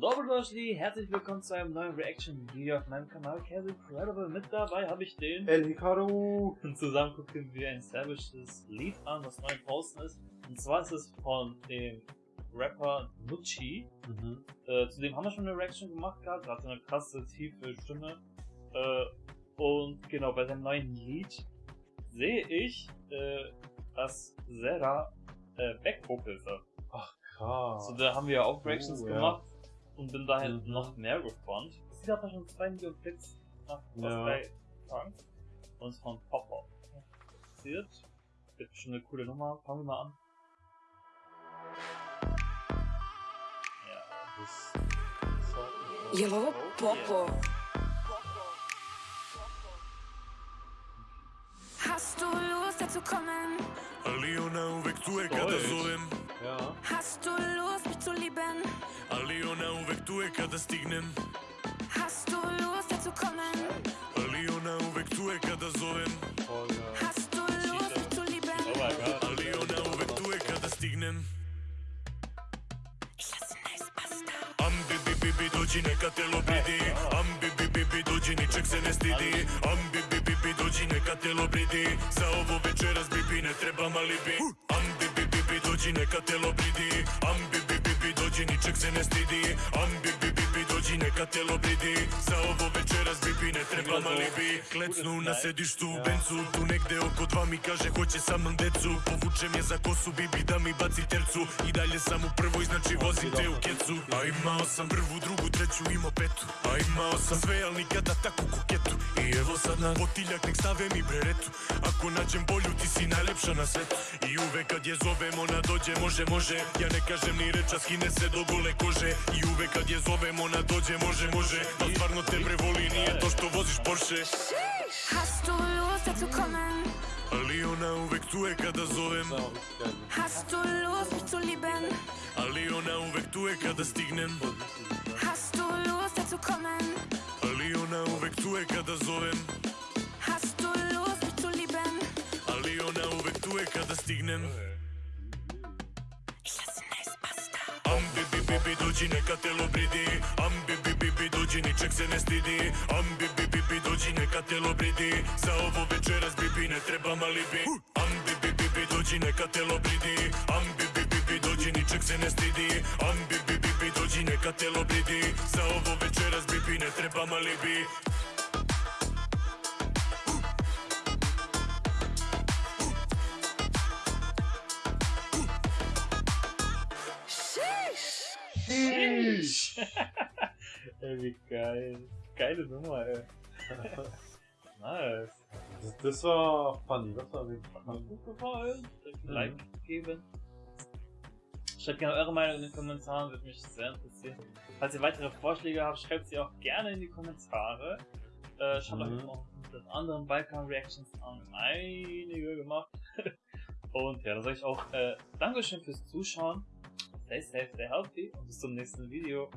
Dobrodošli, herzlich willkommen zu einem neuen Reaction-Video auf meinem Kanal Kaz Incredible. Mit dabei habe ich den El Hikaru. Und zusammen gucken wir ein establishedes Lied an, was neu draußen ist. Und zwar ist es von dem Rapper Nucci. Mhm. Äh, zu dem haben wir schon eine Reaction gemacht gehabt, hat eine krasse, tiefe Stimme. Äh, und genau, bei seinem neuen Lied sehe ich, äh, dass Zera äh, Backvocals hat. Krass. So, da haben wir ja auch Reactions Oh, ja. Und bin daher Mhm. noch mehr gespannt. Lied hat ja schon 2 Millionen Klicks nach Ja. drei Tagen. Und ist von Popper. Interessiert. Wird schon eine coole Nummer. Fangen wir mal an. Ja. Das, das war- Yo, Popo. Hast du Lust, dazu kommen? Ali ona uvek tu je kada Stojiš. zovem Ja. Hast du Lust, tu je kada stignem Hast du Lust, dazu kommen? Ali ona uvek tu je kada zovem. Hast du Lust, mich zu lieben? Oh. Ali ona uvek tu je kada stignem Ich lasse nice Pasta. Am bibi bibi dođi neka te lobridi Am bibi bibi dođi ničeg se ne stidi Am bibi bibi dođi neka te lobridi Za ovo večeras bibi ne trebam alibi Am bibi bibi dođi neka te lobridi Am bibi Geniček se ne stidi, ambi dođi neka te lobridi Za ovo večeras bibi ne trebam alibi Klecnu na sedištu u bencu. Tu negde oko dva mi kaže hoće sa mnom decu. Povučem je za kosu bibi da mi baci tercu. I dalje sam u prvoj znači vozim te u kecu. A imao sam prvu, drugu, treću, imao petu. A imao sam sve, al nikada takvu kuketu. I evo sad na potiljak nek stave mi beretu Ako nađem bolju ti si najlepša na svetu. I uvek kad je zovem ona dođe može, može. Ja ne kažem ni reča skine se do gole kože. I uvek kad je zovem ona dođe može, može Da stvarno te bre voli nije to što voziš Porsche Hast du Lust, dazu kommen? Ali ona uvek tu je kada zovem. Hast du Lust, mich zu lieben? Ali ona uvek tu je kada stignem Hast du Lust, dazu kommen? Ali ona uvek tu je kada zovem Hast du Lust, mich zu lieben? Ali ona uvek tu je kada stignem bibi dođi neka te lobridi Am bibi bibi dođi ničeg se ne stidi Am bibi bibi dođi neka te lobridi Za ovo večeras bibi ne trebam alibi Am bibi bibi dođi neka te lobridi Am bibi bibi dođi ničeg se ne stidi Am bibi bibi dođi neka te lobridi Za ovo večeras bibi ne trebam alibi ey, wie geil. Geile Nummer, ey. Nice. Das, das war funny. Das war wirklich Hat funny. mir gut gefallen. Mhm. Like geben. Schreibt gerne eure Meinung in den Kommentaren, würde mich sehr interessieren. Falls ihr weitere Vorschläge habt, schreibt sie auch gerne in die Kommentare. Äh, schaut Mhm. euch auch mit anderen Balkan-Reactions an. Einige gemacht. Und ja, dann sage ich auch äh, Dankeschön fürs Zuschauen. Stay safe, stay healthy und bis zum nächsten Video.